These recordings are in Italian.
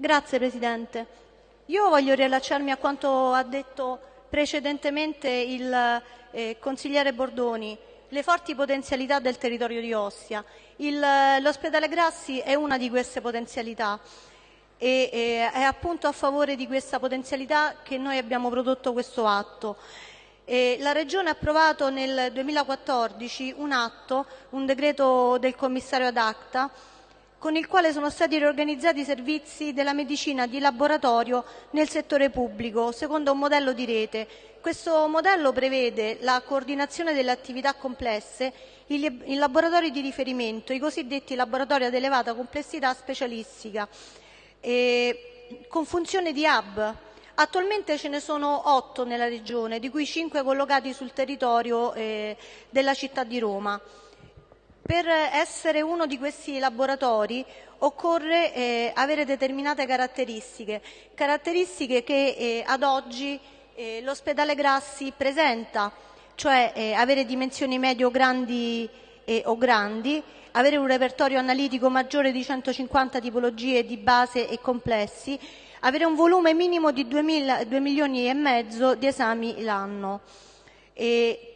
Grazie Presidente. Io voglio riallacciarmi a quanto ha detto precedentemente il eh, consigliere Bordoni, le forti potenzialità del territorio di Ostia. l'ospedale Grassi è una di queste potenzialità e eh, è appunto a favore di questa potenzialità che noi abbiamo prodotto questo atto. E la Regione ha approvato nel 2014 un atto, un decreto del commissario ad acta, con il quale sono stati riorganizzati i servizi della medicina di laboratorio nel settore pubblico, secondo un modello di rete. Questo modello prevede la coordinazione delle attività complesse in laboratori di riferimento, i cosiddetti laboratori ad elevata complessità specialistica, con funzione di hub Attualmente ce ne sono otto nella Regione, di cui cinque collocati sul territorio eh, della città di Roma. Per essere uno di questi laboratori occorre eh, avere determinate caratteristiche, caratteristiche che eh, ad oggi eh, l'ospedale Grassi presenta, cioè eh, avere dimensioni medio-grandi eh, o grandi, avere un repertorio analitico maggiore di 150 tipologie di base e complessi, avere un volume minimo di 2 milioni e mezzo di esami l'anno.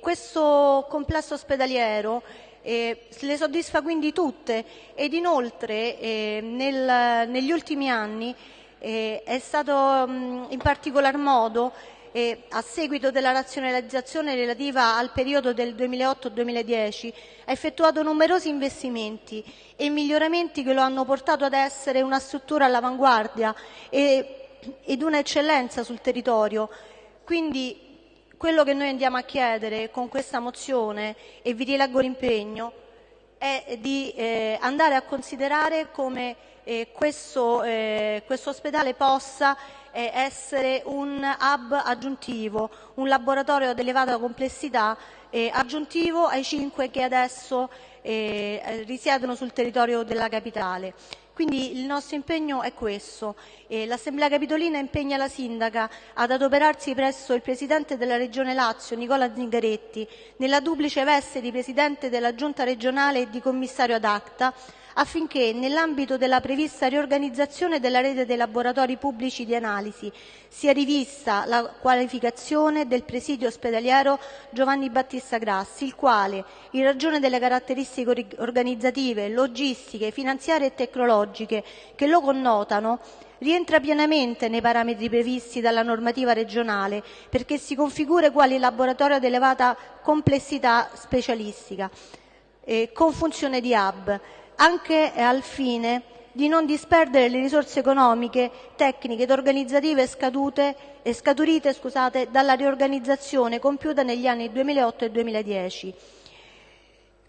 questo complesso ospedaliero eh, le soddisfa quindi tutte ed inoltre eh, nel, negli ultimi anni eh, è stato mh, in particolar modo eh, a seguito della razionalizzazione relativa al periodo del 2008-2010 ha effettuato numerosi investimenti e miglioramenti che lo hanno portato ad essere una struttura all'avanguardia ed un'eccellenza sul territorio. Quindi quello che noi andiamo a chiedere con questa mozione, e vi rileggo l'impegno, è di eh, andare a considerare come eh, questo, eh, questo ospedale possa eh, essere un hub aggiuntivo, un laboratorio ad elevata complessità eh, aggiuntivo ai cinque che adesso eh, risiedono sul territorio della capitale. Quindi il nostro impegno è questo. Eh, L'Assemblea Capitolina impegna la Sindaca ad adoperarsi presso il Presidente della Regione Lazio, Nicola Zingaretti, nella duplice veste di Presidente della Giunta regionale e di Commissario ad acta, affinché, nell'ambito della prevista riorganizzazione della rete dei laboratori pubblici di analisi, sia rivista la qualificazione del presidio ospedaliero Giovanni Battista Grassi, il quale, in ragione delle caratteristiche organizzative, logistiche, finanziarie e tecnologiche che lo connotano, rientra pienamente nei parametri previsti dalla normativa regionale perché si configura quale laboratorio ad elevata complessità specialistica, eh, con funzione di hub anche al fine di non disperdere le risorse economiche, tecniche ed organizzative scadute, scaturite scusate, dalla riorganizzazione compiuta negli anni 2008 e 2010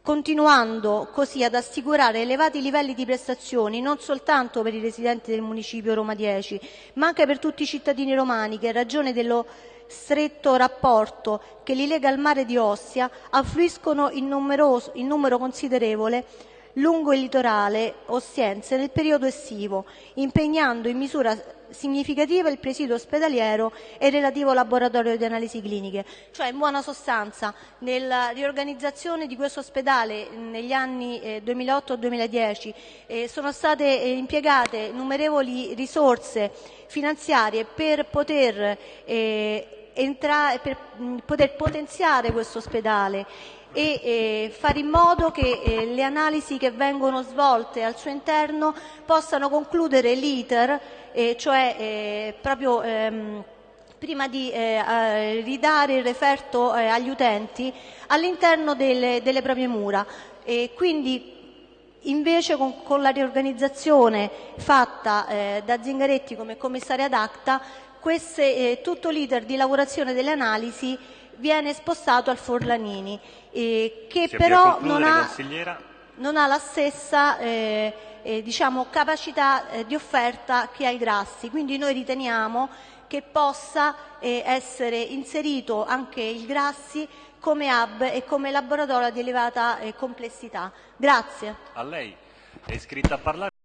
continuando così ad assicurare elevati livelli di prestazioni non soltanto per i residenti del municipio Roma 10, ma anche per tutti i cittadini romani che, in ragione dello stretto rapporto che li lega al mare di Ostia, affluiscono in, numeroso, in numero considerevole lungo il litorale ostiense nel periodo estivo, impegnando in misura significativa il presidio ospedaliero e il relativo laboratorio di analisi cliniche. Cioè, in buona sostanza, nella riorganizzazione di questo ospedale negli anni eh, 2008-2010 eh, sono state eh, impiegate numerevoli risorse finanziarie per poter, eh, entrare, per poter potenziare questo ospedale e eh, fare in modo che eh, le analisi che vengono svolte al suo interno possano concludere l'iter, eh, cioè eh, proprio ehm, prima di eh, ridare il referto eh, agli utenti all'interno delle, delle, proprie mura. E quindi invece con, con la riorganizzazione fatta da Zingaretti come commissaria ad acta, queste, tutto l'iter di lavorazione delle analisi viene spostato al Forlanini, eh, che si però non ha, non ha, la stessa eh, eh, diciamo, capacità eh, di offerta che ha il Grassi. Quindi noi riteniamo che possa eh, essere inserito anche il Grassi come hub e come laboratorio di elevata eh, complessità. Grazie.